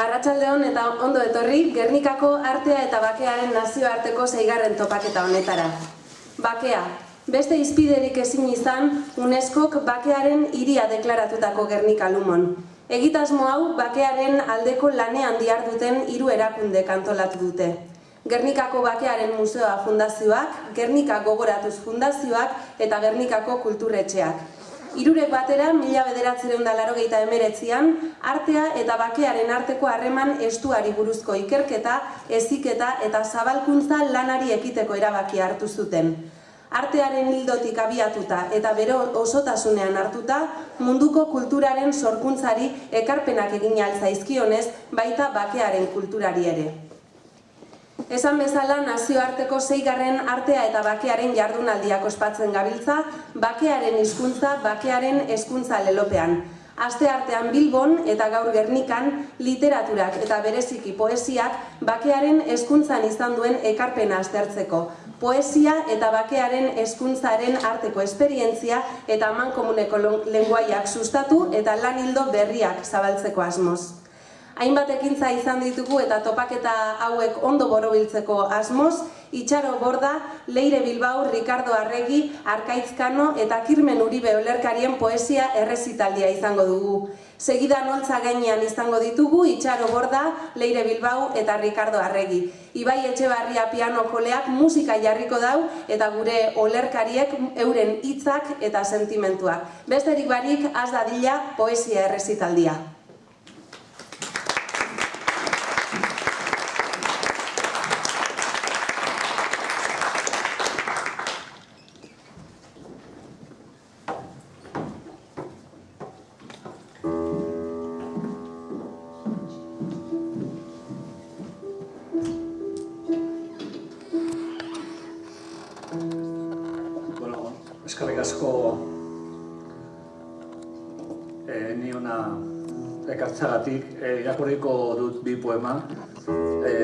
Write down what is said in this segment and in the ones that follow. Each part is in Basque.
Arratsaldeon eta ondo etorri Gernikako artea eta bakearen nazioarteko zeigarren topaketa honetara. Bakea, beste izpiderik ezin izan UNESCOk bakearen hiria deklaratutako Gernika Lumon. Egitasmo hau bakearen aldeko lanean duten hiru erakunde kantolatu dute. Gernikako Bakearen Museoa Fundazioak, Gernika Gogoratuz Fundazioak eta Gernikako Kulturretxeak. Irurek batera, mila bederatzereun da laro emeretzian, artea eta bakearen arteko harreman estuari buruzko ikerketa, eziketa eta zabalkuntza lanari ekiteko erabaki hartu zuten. Artearen hildotik abiatuta eta bero osotasunean hartuta, munduko kulturaren sorkuntzari ekarpenak egin altzaizkionez, baita bakearen kulturari ere. Esan bezala nazioarteko zeigarren artea eta bakearen jardunaldiak ospatzen gabiltza, bakearen hizkuntza, bakearen hezkuntza lelopean. Aste artean Bilbon eta gaur Gernikan literaturak eta bereziki poesiak bakearen hezkuntzan izan duen ekarpena aztertzeko. Poesia eta bakearen hezkuntzaren arteko esperientzia eta mankomuneko lenguaiak sustatu eta lan hildo berriak zabaltzeko asmoz hainbat ekintza izan ditugu eta topaketa hauek ondo borobiltzeko asmoz, Itxaro Borda, Leire Bilbao, Ricardo Arregi, Arkaitzkano eta Kirmen Uribe olerkarien poesia errezitaldia izango dugu. Segida noltza gainean izango ditugu Itxaro Borda, Leire Bilbao eta Ricardo Arregi. Ibai Etxebarria piano joleak musika jarriko dau eta gure olerkariek euren hitzak eta sentimentuak. Besterik barik, az dadila poesia errezitaldia. Asko e, ni ona ekartzagatik e, irakurriko dut bi poema. E,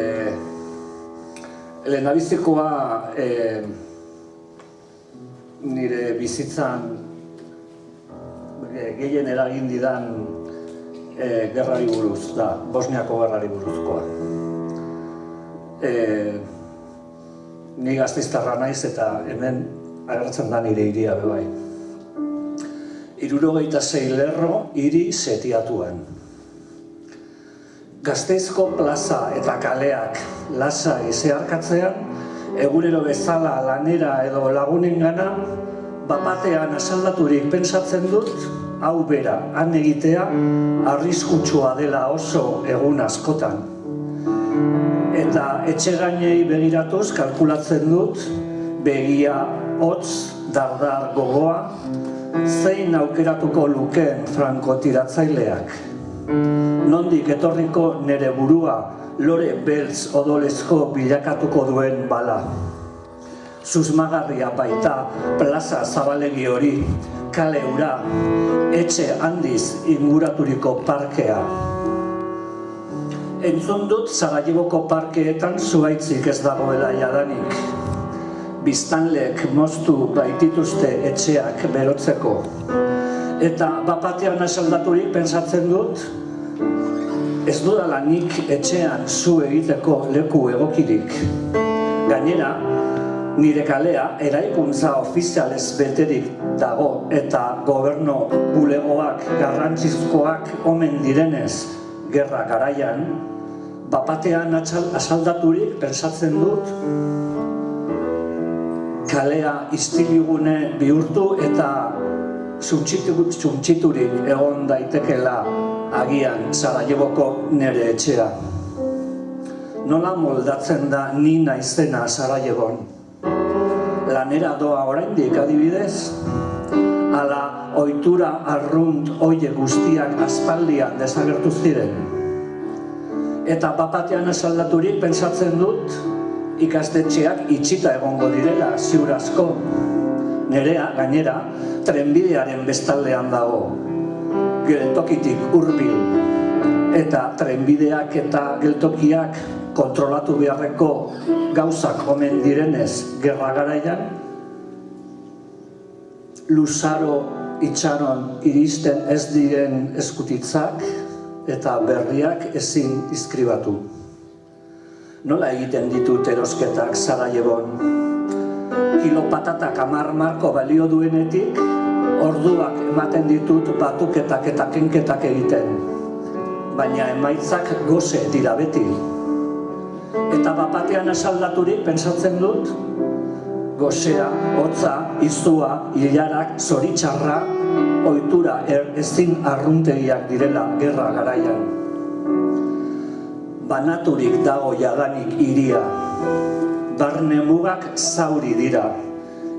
Elena bizikoa e, nire bizitzan e, gehien eragin didan e, gerrari buruz, da, Bosniako gerrari buruzkoa. E, ni gazteiztarra naiz eta hemen agertzen da nire iria bebai. Irurogeita zei lerro hiri setiatuen. Gazteizko plaza eta kaleak lasa izearkatzean, egunero bezala lanera edo lagunen gana, bapatean asaldaturik pensatzen dut, hau bera, han egitea, arriskutsua dela oso egun askotan. Eta etxe gainei begiratuz kalkulatzen dut, begia hotz, dardar gogoa, zein aukeratuko lukeen frankotiratzaileak. Nondik etorriko nere burua lore beltz odolezko bilakatuko duen bala. Susmagarria baita plaza zabalegi hori, kale ura, etxe handiz inguraturiko parkea. Entzun dut Zaragiboko parkeetan zuaitzik ez dagoela jadanik biztanleek moztu baitituzte etxeak berotzeko. Eta bapatean esaldaturik pensatzen dut, ez dudala nik etxean zu egiteko leku egokirik. Gainera, nire kalea eraikuntza ofizialez beterik dago eta goberno bulegoak garrantzizkoak omen direnez gerra garaian, bapatean asaldaturik pensatzen dut, kalea istiligune bihurtu eta zuntxiturik egon daitekela agian Sarajeboko nere etxea. Nola moldatzen da ni naizena Sarajebon? Lanera doa oraindik adibidez? Ala ohitura arrunt oie guztiak aspaldian desagertu ziren? Eta papatean esaldaturik pensatzen dut, ikastetxeak itxita egongo direla ziur asko. Nerea, gainera, trenbidearen bestaldean dago, geltokitik hurbil eta trenbideak eta geltokiak kontrolatu beharreko gauzak omen direnez gerra garaian, luzaro itxaron iristen ez diren eskutitzak, eta berriak ezin iskribatu. Nola egiten ditut erosketak Sarajebon? Kilo patatak amar marko balio duenetik, orduak ematen ditut batuketak eta kenketak egiten. Baina emaitzak goze dira beti. Eta bapatean asaldaturik pensatzen dut, gozea, hotza, izua, hilarak, zoritxarra, ohitura er, ezin arruntegiak direla gerra garaian. Banaturik dago jadanik iria, barne mugak zauri dira,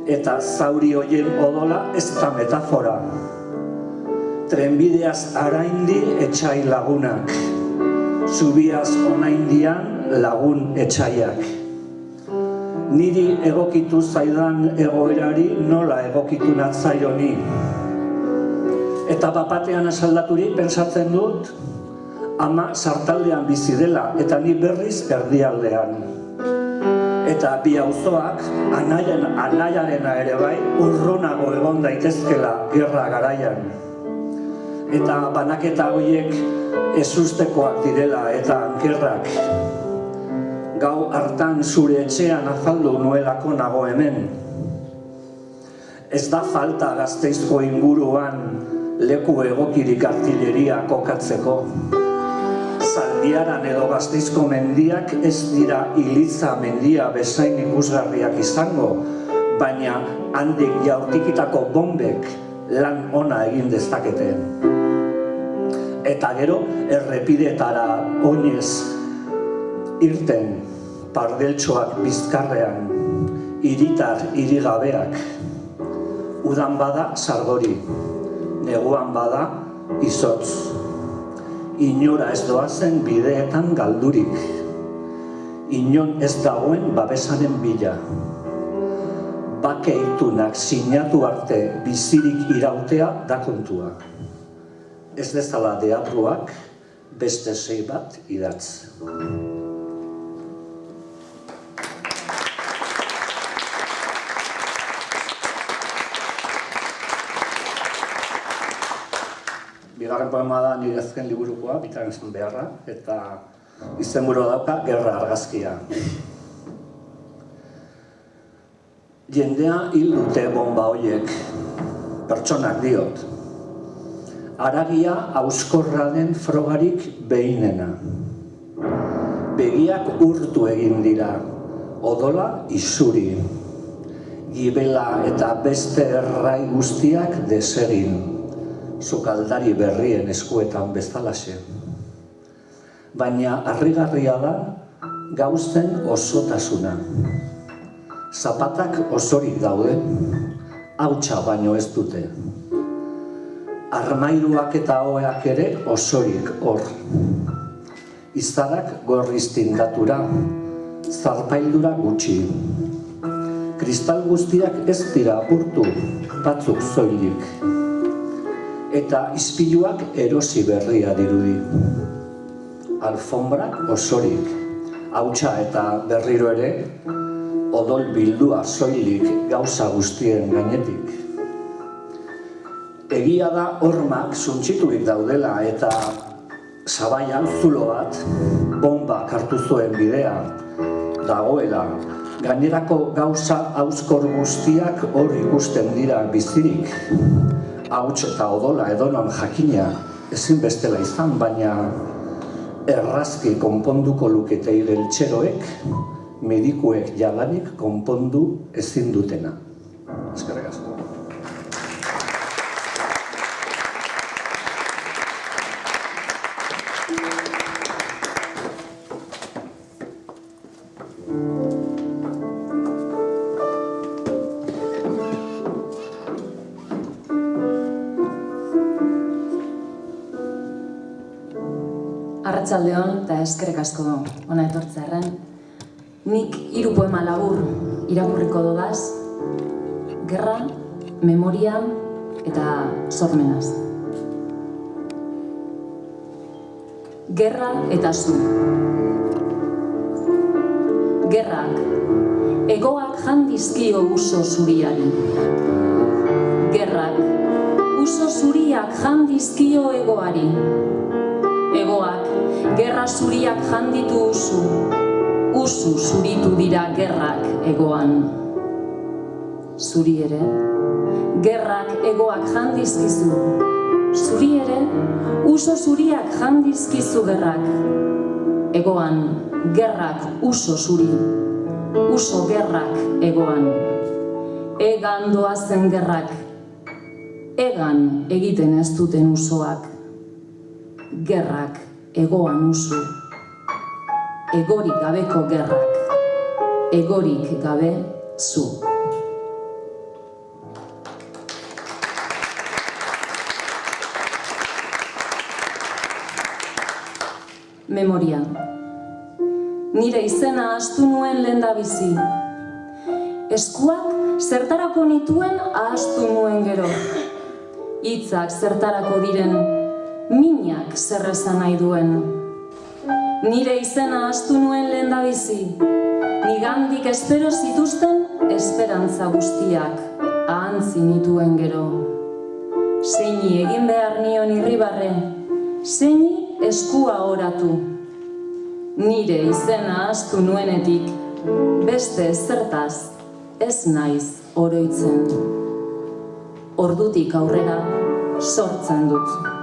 eta zauri hoien odola ez da metafora. Trenbideaz araindi etxai lagunak, zubiaz onaindian lagun etxaiak. Niri egokitu zaidan egoerari nola egokitu natzaioni. Eta bapatean asaldaturik pensatzen dut, ama sartaldean bizi dela eta ni berriz erdialdean. Eta bi auzoak anaian anaiarena ere bai urrunago egon daitezkela gerra garaian. Eta banaketa horiek ezustekoak direla eta ankerrak. Gau hartan zure etxean azaldu nuelako nago hemen. Ez da falta gazteizko inguruan leku egokirik artilleria kokatzeko. Zaldiaran edo gazteizko mendiak ez dira iliza mendia bezain ikusgarriak izango, baina handik jaurtikitako bombek lan ona egin dezakete. Eta gero errepidetara oinez irten pardeltxoak bizkarrean, iritar irigabeak, udan bada sargori, neguan bada izotz. Inora ez doazen bideetan galdurik, inon ez dagoen babesaren bila. Bake itunak sinatu arte bizirik irautea da kontua. Ez dezala deatruak beste sei bat idatz. Bigarren poema da nire azken liburukoa, bitaren esan beharra, eta izenburua dauka Gerra argazkia. Jendea hil dute bomba hoiek, pertsonak diot. Aragia auskorra den frogarik behinena. Begiak urtu egin dira, odola isuri. Gibela eta beste errai guztiak desegin, sukaldari berrien eskuetan bezalaxe. Baina harrigarria da gauzten osotasuna. Zapatak osorik daude, hautsa baino ez dute. Armairuak eta hoeak ere osorik hor. Izarak gorriz tindatura, zarpaildura gutxi. Kristal guztiak ez dira apurtu, batzuk zoilik. Eta izpiluak erosi berria dirudi. Alfombrak osorik, hautsa eta berriro ere, odol bildua soilik gauza guztien gainetik. Egia da hormak suntsiturik daudela eta zabaian zulo bat bomba hartu zuen bidea dagoela. Gainerako gauza auskor guztiak hor ikusten dira bizirik. Hauts eta odola edonon jakina ezin bestela izan, baina errazki konponduko lukete igeltxeroek medikuek jalanik konpondu ezin dutena. Eskerrik asko. Arratsaldeon eta eskerrik asko ona etortzearren. Nik hiru poema labur irakurriko dodaz. Gerra, memoria eta sormenaz. Gerra eta zu. Gerrak, egoak jandizkio uso zuriari. Gerrak, uso zuriak jandizkio egoari. Gerra zuriak janditu usu, usu zuritu dira gerrak egoan. Zuri ere, gerrak egoak jandizkizu, zuri ere, uso zuriak jandizkizu gerrak. Egoan, gerrak uso zuri, uso gerrak egoan. Egan doazen gerrak, egan egiten ez duten usoak. Gerrak egoan usu, egorik gabeko gerrak, egorik gabe zu. Memoria. Nire izena astu nuen lenda bizi. Eskuak zertarako nituen ahastu nuen gero. Hitzak zertarako diren, minak zer esan nahi duen. Nire izena astu nuen lenda bizi. Nigandik espero zituzten esperantza guztiak ahantzi nituen gero. Zeini egin behar nion irribarre, zeini eskua oratu. Nire izena astu nuenetik, beste zertaz ez naiz oroitzen. Ordutik aurrera sortzen dut.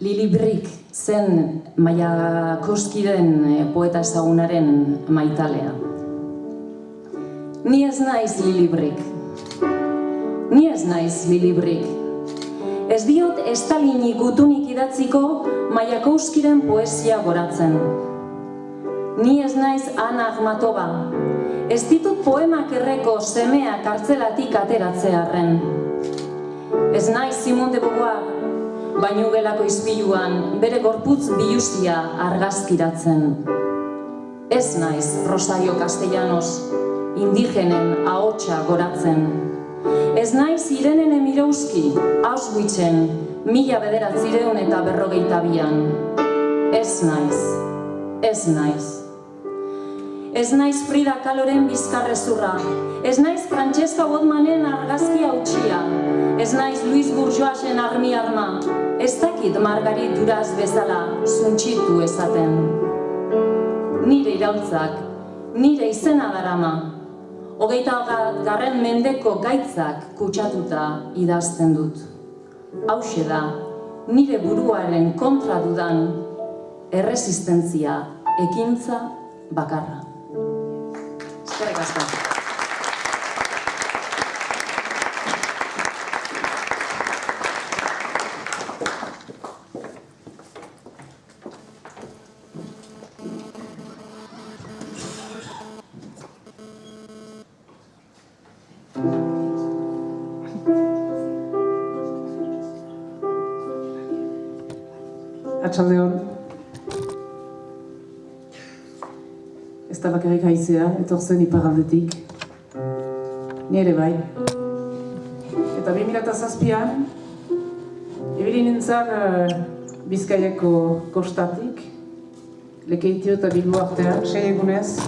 Lili Brick zen Maia Koskiren poeta ezagunaren maitalea. Ni ez naiz Lili Brick. Ni ez naiz Lili Brick. Ez diot Estalini gutunik idatziko Maiakouskiren poesia goratzen. Ni ez naiz Ana Akhmatova. Ez ditut poemak erreko semea kartzelatik ateratzearren. Ez naiz Simone de Beauvoir, baino gelako izpiluan bere gorputz bilusia argazkiratzen. Ez naiz Rosario Castellanos, indigenen ahotsa goratzen. Ez naiz Irenen Emirowski, Auschwitzen, mila bederatzireun eta berrogeita bian. Ez naiz, ez naiz. Ez naiz Frida Kaloren bizkarrezurra, ez naiz Francesca Botmanen argazki hautsia, ez naiz Luis Bourgeoisen armi arma, ez dakit Margarit Duraz bezala zuntxitu ezaten. Nire iraultzak, nire izena darama, hogeita garren mendeko gaitzak kutsatuta idazten dut. Hauxe da, nire buruaren kontra dudan erresistentzia ekintza bakarra. Eskerrik asko. Atxaldeon. Ez da bakarrik haizea, etorzen iparaldetik. Nire bai. Eta 2007an, ebili nintzen uh, Bizkaiako kostatik, lekeitio eta bilbo artean, sei egunez,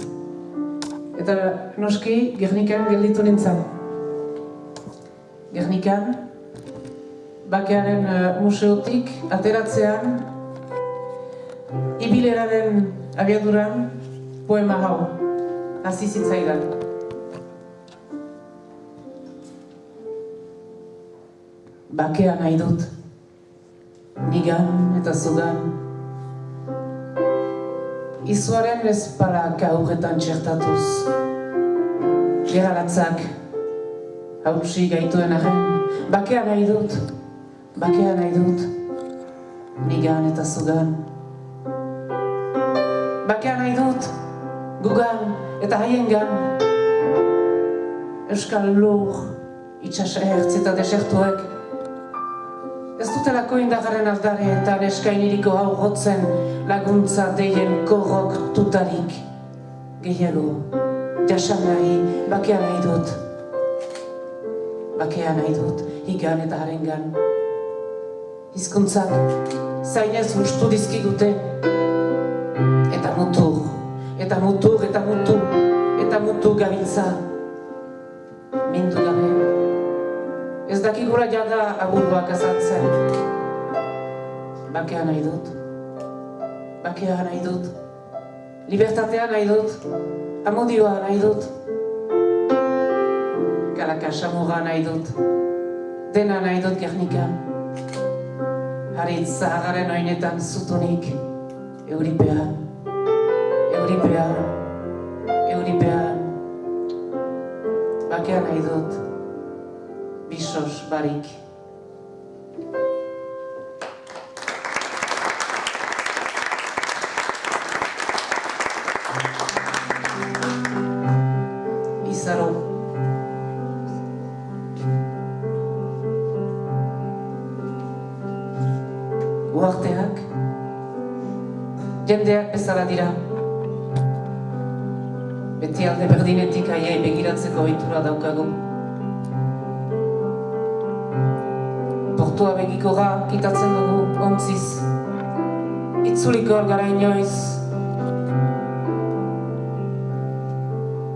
eta noski Gernikan gelditu nintzen. Gernikan, bakearen uh, museotik ateratzean ibileraren abiaduran poema hau hasi zitzaidan. Bakea nahi dut, nigan eta zugan. Izuaren ezpalak aurretan txertatuz. Geraratzak hautsi gaituen arren, bakea nahi dut, bakea nahi dut, nigan eta zugan. Bakea nahi dut, gugan eta haiengan. Euskal lur, itxas ertz eta desertuek. Ez dutelako indagarren aldare eta neskainiriko hau gotzen laguntza deien korrok tutarik. Gehiago, jasan nahi, bakea nahi dut. Bakea nahi dut, higan eta harengan. Hizkuntzak, zainez hustu dizkigute, eta mutur, eta mutur, eta mutur, eta mutu gabiltza. Mindu gabe. Ez dakigula jada aburuak azaltzen. Bakea nahi dut. Bakea nahi dut. Libertatea nahi dut. Amodioa nahi dut. Kalakasamura nahi dut. Dena nahi dut Gernikan. Haritz zahagaren oinetan zutunik. Euripea. Euripea. Euripea. Bakea nahi dut. Bisos barik. Izaro. Uarteak, jendeak bezala dira. Beti alde berdinetik aiei begiratzeko ohitura daukagu. Portua begikora kitatzen dugu ontziz. Itzuliko gara inoiz.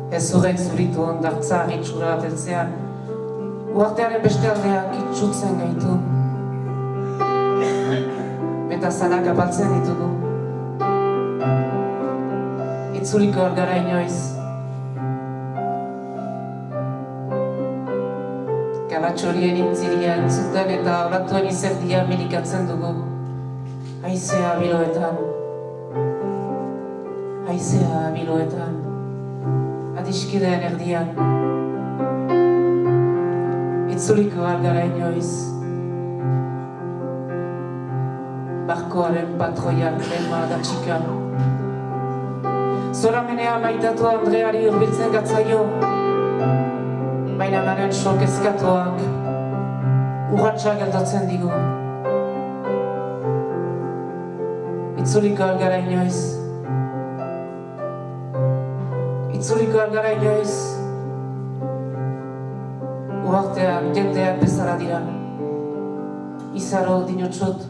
Ez zurek zuritu ondartza itxura ateltzean. Uartearen beste aldeak itxutzen gaitu. Eta zanak apaltzen ditugu. Itzuliko gara inoiz. Kalatxorien intziria entzuten eta oratuen izerdia milikatzen dugu. Aizea biloetan. Aizea biloetan. Adiskideen erdian. Itzuliko algara inoiz. Barkoaren patroiak lema da txika. Zoramenea maitatu Andreari urbiltzen gatzaio. Baina naren sok ezkatuak urratxa geldotzen digu. Itzuliko algara inoiz. Itzuliko algara inoiz. Uartean jendeak bezala dira. Izaro dinotsut.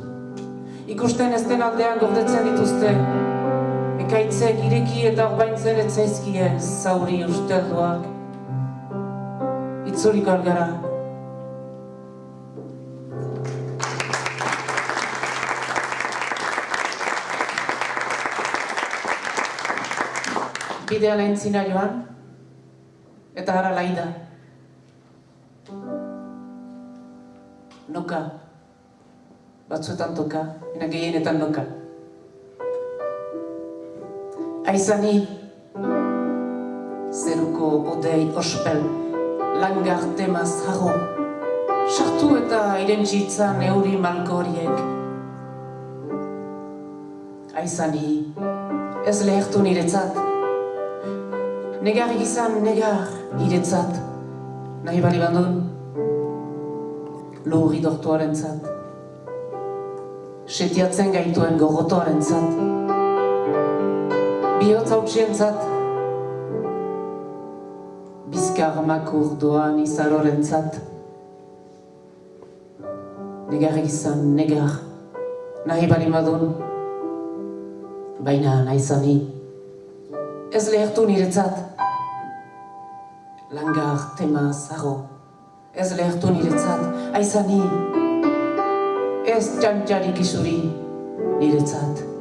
Ikusten ez den aldean gordetzen dituzte. Ekaitzek ireki eta orbaintzen etzaizkien zauri ustelduak. Itzuliko algara. Bidea lehentzina joan, eta hara laida. Noka. Batzuetan toka, ena gehienetan noka. Aizani, zeruko odei ospel, langar temaz harro. Sartu eta irentzitzan euri malko horiek. Aizani, ez lehertu niretzat. Negar gizan negar iretzat. Nahi bali bandun, lurri dortuaren zat. Setiatzen gaituen gogotoaren zat. Bihotz hautsien zat. Bizkar makur doan izaroren zat. Negar gizan negar. Nahi bali madun, baina naizani. Ez lehertu niretzat. Langar tema zaro. Ez lehertu niretzat. Aizani. Ez txantxarik izuri niretzat.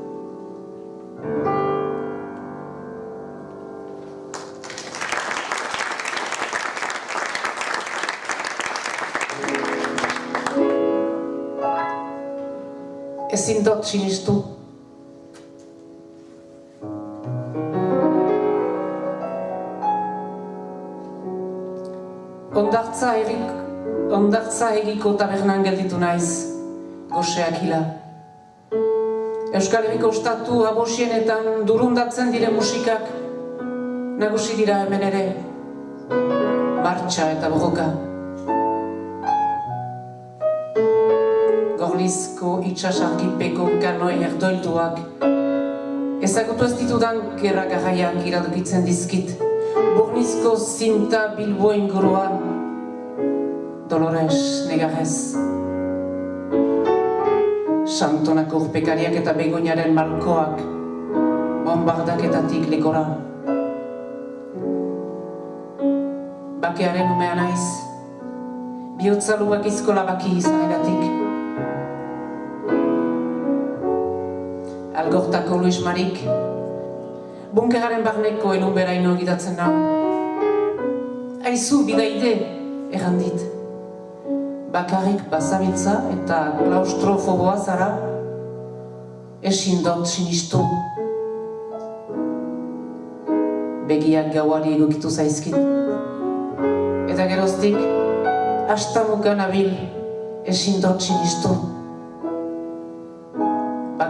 Ezin dut sinistu. Ondartza erik, ondartza egiko tabernan gelditu naiz, goseak hila. Euskal Herriko Estatu abosienetan durundatzen dire musikak, nagusi dira hemen ere, martxa eta bogoka. Gorlizko itxasarkipeko kanoi erdoilduak, ezagutu ez ditudan gerra garraiak iradokitzen dizkit, Bornizko zinta bilbo inguruan, Dolores negarrez. Santonako urpekariak eta begoinaren malkoak, bombardaketatik lekora. bakearen umea naiz. Biotza lubakizko labaki izaneratik. Algortako Luis Marik, bunkeraren barneko elun beraino egidatzen nau. Aizu bidaide, errandit. Bakarrik bazabiltza eta klaustrofoboa zara, esin dut sinistu. Begiak gauari egokitu zaizkit. Eta geroztik, astamukan abil, esin dut sinistu.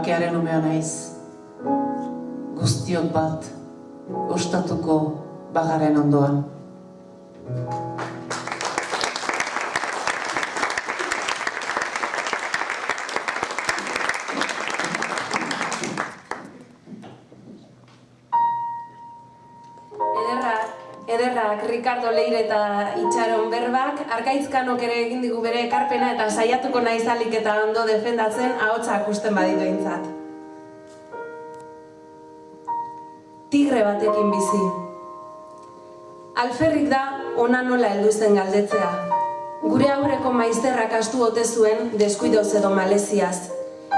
Bakearen umea naiz. Guztiok bat, ostatuko bagaren ondoan. Ricardo Leire eta Itxaron berbak, arkaizkanok ere egin digu bere ekarpena eta saiatuko naizalik eta ondo defendatzen ahotsa akusten baditu eintzat. Tigre batekin bizi. Alferrik da ona nola heldu zen galdetzea. Gure aurreko maizterrak astu ote zuen deskuidoz edo maleziaz.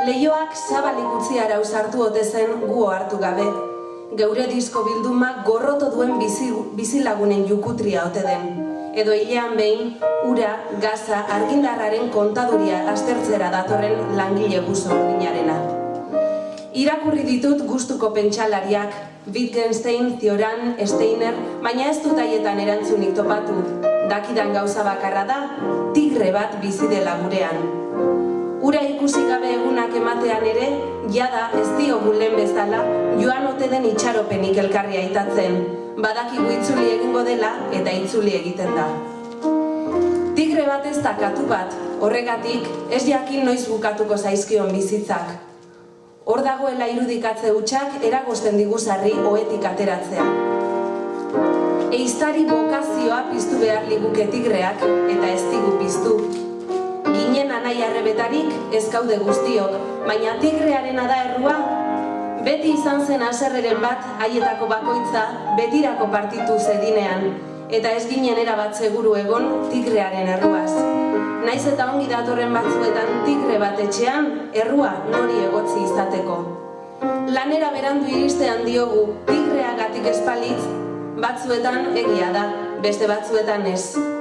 Leioak zabalik utzi arau sartu ote zen gu hartu gabe. Geure disko bildumak gorroto duen bizi, bizilagunen jukutria ote den. Edo hilean behin, ura, gaza, argindarraren kontaduria aztertzera datorren langile guzo ordinarena. Irakurri ditut gustuko pentsalariak, Wittgenstein, Thioran, Steiner, baina ez dut haietan erantzunik topatu. Dakidan gauza bakarra da, tigre bat bizi dela gurean. Ura ikusi gabe egunak ematean ere, jada ez diogu lehen bezala, joan ote den itxaropenik elkarri aitatzen. Badakigu itzuli egingo dela eta itzuli egiten da. Tigre bat ez da katu bat, horregatik ez jakin noiz bukatuko zaizkion bizitzak. Hor dagoela irudikatze hutsak eragosten digu sarri oetik ateratzea. Eiztari bokazioa piztu behar liguke tigreak eta ez digu piztu. Ginen anai arrebetarik ez gaude guztiok, baina tigrearena da errua. Beti izan zen aserreren bat haietako bakoitza betirako partitu zedinean, eta ez ginen erabat seguru egon tigrearen erruaz. Naiz eta ongi datorren batzuetan tigre bat etxean, errua nori egotzi izateko. Lanera berandu iristean diogu, tigreagatik espalitz, batzuetan egia da, beste batzuetan ez.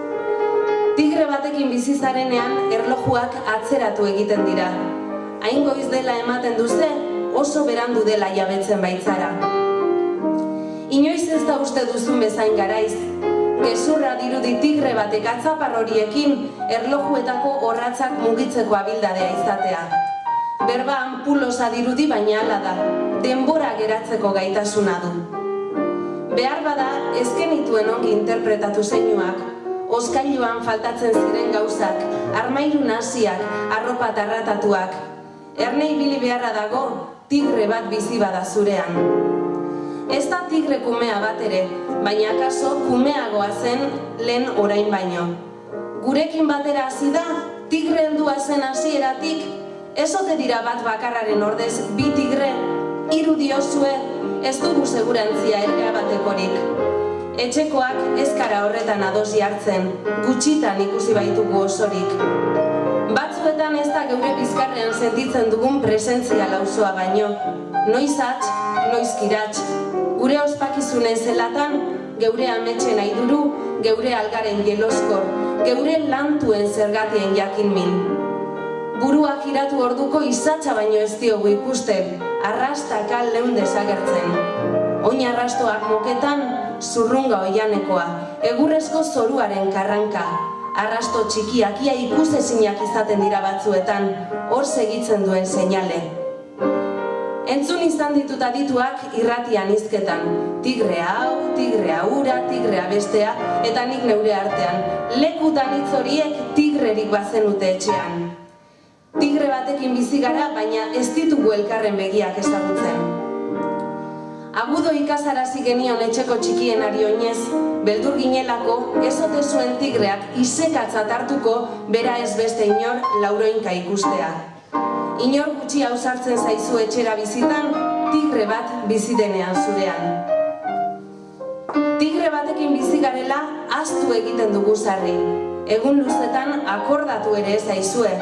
Tigre batekin bizizarenean erlojuak atzeratu egiten dira. Hain goiz dela ematen duze, oso berandu dela jabetzen baitzara. Inoiz ez da uste duzun bezain garaiz, gezurra dirudi tigre batek atzapar horiekin erlojuetako horratzak mugitzeko abildadea izatea. Berba ampulosa dirudi baina hala da, denbora geratzeko gaitasuna du. Behar bada, ezken ituen ongi interpretatu zeinuak, oskailuan faltatzen ziren gauzak, armairu nasiak, arropa tarratatuak. Erne ibili beharra dago, tigre bat bizi bada zurean. Ez da tigre kumea bat ere, baina akaso kumeagoa zen lehen orain baino. Gurekin batera hasi da, tigre heldua zen hasieratik, ez ote dira bat bakarraren ordez bi tigre, hiru diozue, ez dugu segurantzia ere batekorik. Etxekoak ezkara horretan adosi hartzen, gutxitan ikusi baitugu osorik. Batzuetan ez da geure bizkarrean sentitzen dugun presentzia lausoa baino. Noiz atx, noiz kiratx. Gure ospakizunen zelatan, geure ametxen aiduru, geure algaren jeloskor, geure lantuen zergatien jakin min. Burua giratu orduko izatxa baino ez diogu ikusten, arrastaka leun desagertzen. Oin arrastoak moketan, zurrunga oianekoa, egurrezko zoruaren karranka. Arrasto txikiak ia ikusezinak izaten dira batzuetan, hor segitzen duen seinale. Entzun izan ditut adituak irratian izketan. Tigrea hau, tigrea ura, tigrea bestea, eta nik neure artean. Lekutan hitz horiek tigrerik bazenute etxean. Tigre batekin bizi gara, baina ez ditugu elkarren begiak ezagutzen. Agudo ikasarazi genion etxeko txikien ari oinez, beldur ginelako ez ote zuen tigreak isekatzat hartuko bera ez beste inor lauroinka ikustea. Inor gutxi ausartzen zaizu etxera bizitan, tigre bat bizi denean zurean. Tigre batekin bizi garela aztu egiten dugu sarri. Egun luzetan akordatu ere ez aizue.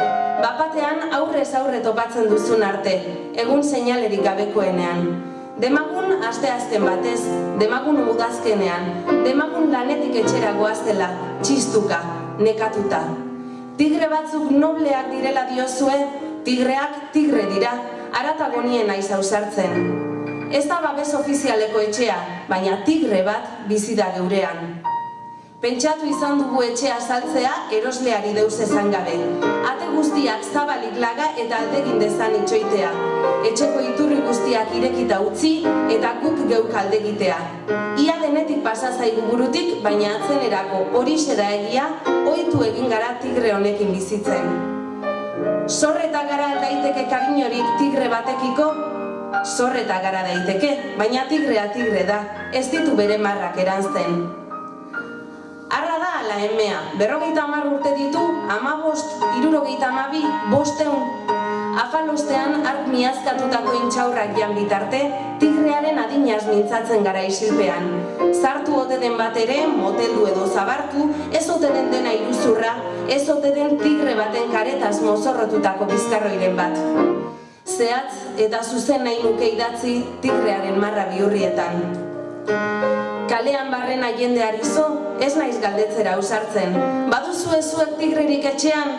Bapatean aurrez aurre topatzen duzun arte, egun seinalerik gabekoenean. Demagun aste azken batez, demagun udazkenean, demagun lanetik etxera goaztela, txistuka, nekatuta. Tigre batzuk nobleak direla diozue, tigreak tigre dira, aratagonien naiz ausartzen. Ez da babes ofizialeko etxea, baina tigre bat bizi da geurean. Pentsatu izan dugu etxea saltzea erosleari deus ezan gabe. Ate guztiak zabalik laga eta aldegin dezan itxoitea. Etxeko iturri guztiak irekita utzi eta guk geuk aldegitea. Ia denetik pasa zaigu burutik, baina atzenerako hori da egia, ohitu egin gara tigre honekin bizitzen. Zorreta gara daiteke karinorik tigre batekiko, zorreta gara daiteke, baina tigrea tigre da, ez ditu bere marrak erantzen. Arra da ala emea, berrogeita hamar urte ditu, ama bost, irurogeita amabi, bosteun. Afalostean ark miazkatutako intxaurrak jan bitarte, tigrearen adinaz mintzatzen gara isilpean. Zartu ote den bat ere, moteldu edo zabartu, ez ote den dena iruzurra, ez ote den tigre baten karetaz mozorrotutako bizkarroiren bat. Zehatz eta zuzen nahi nuke idatzi tigrearen marra bihurrietan. Kalean barrena jendeari zo, ez naiz galdetzera ausartzen. Baduzu zuek tigrerik etxean,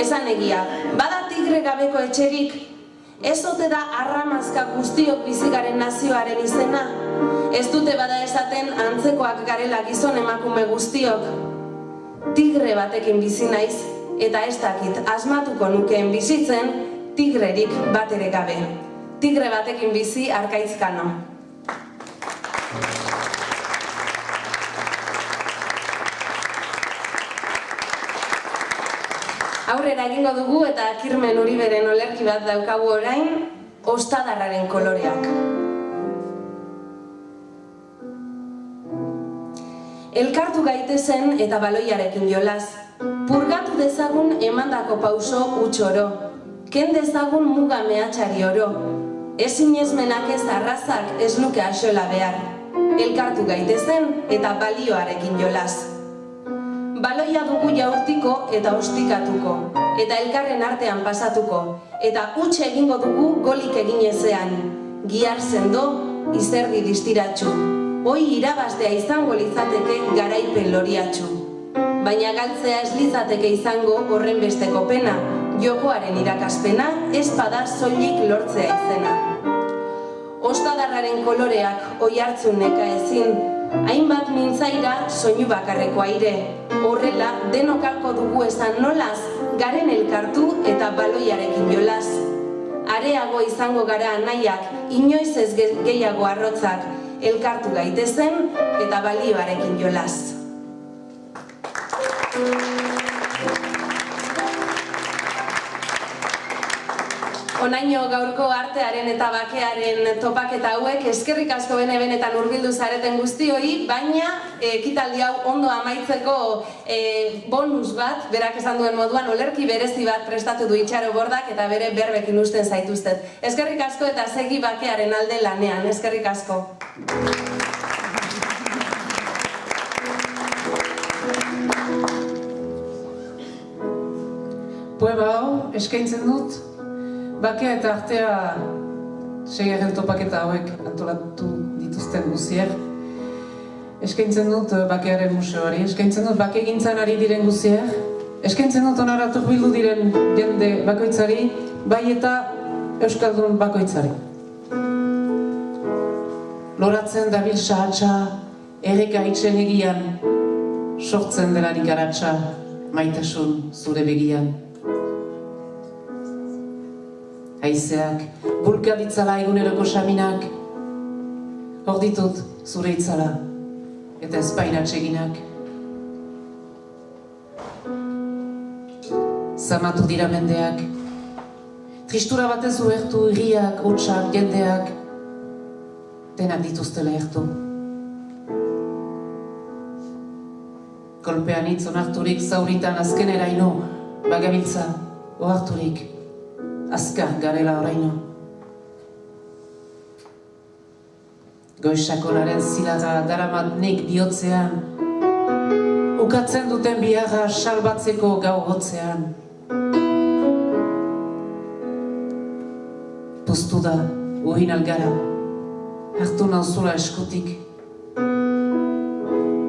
esan egia. Bada tigre gabeko etxerik, ez ote da arramazka guztiok bizigaren nazioaren izena. Ez dute bada esaten antzekoak garela gizon emakume guztiok. Tigre batekin bizi naiz, eta ez dakit asmatuko nukeen bizitzen, tigrerik bat ere gabe. Tigre batekin bizi arkaizkano. Aurrera egingo dugu eta kirmen uriberen olerki bat daukagu orain, ostadarraren koloreak. Elkartu gaitezen eta baloiarekin jolaz. Purgatu dezagun emandako pauso utxoro. Ken dezagun muga mehatxari oro. Ezin ezmenak ez arrazak ez luke axola behar. Elkartu gaitezen eta balioarekin jolaz. Baloia dugu jaurtiko eta ostikatuko, eta elkarren artean pasatuko, eta utxe egingo dugu golik eginezean. Giar sendo, izerdi distiratxu. Hoi irabaztea izango lizateke garaipen loriatxu. Baina galtzea ez lizateke izango horren besteko pena, jokoaren irakaspena, ez bada soilik lortzea izena. Ostadarraren koloreak oi hartzun neka ezin, hainbat mintzaira soinu bakarreko aire. Horrela, denokalko dugu esan nolaz, garen elkartu eta baloiarekin jolaz. Areago izango gara nahiak, inoiz ez gehiago arrotzak, elkartu gaitezen eta balioarekin jolaz. Onaino gaurko artearen eta bakearen topaketa hauek eskerrik asko bene benetan hurbildu zareten guztioi, baina ekitaldi hau ondo amaitzeko e, bonus bat, berak esan duen moduan, olerki berezi bat prestatu du itxaro bordak eta bere berbekin usten zaituztet. Eskerrik asko eta segi bakearen alde lanean, eskerrik asko. Poema hau, eskaintzen dut, bakea eta artea segerren topaketa hauek antolatu dituzten guzier. Eskaintzen dut eh, bakearen museoari, eskaintzen dut bake gintzan ari diren guzier. Eskaintzen dut onaratu bildu diren jende bakoitzari, bai eta Euskaldun bakoitzari. Loratzen dabil sahatsa, erreka itxen egian, sortzen delarik aratsa, maitasun zure begian haizeak, bulka ditzala eguneroko saminak, hor ditut zure itzala, eta ezpaina txeginak. Zamatu dira mendeak, tristura batez uertu irriak, hotxak, jendeak, denak dituztela ertu. Kolpean hitz onarturik zauritan azkenera ino, bagabiltza, oharturik, azkar garela oraino. Goisakonaren zilaga daramat nik bihotzean, ukatzen duten biharra salbatzeko gau hotzean. Poztu da, uhin algara, hartu nauzula eskutik.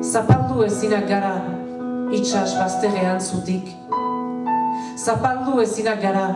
Zapaldu ezinak gara, itxas bazterrean zutik. Zapaldu ezinak gara,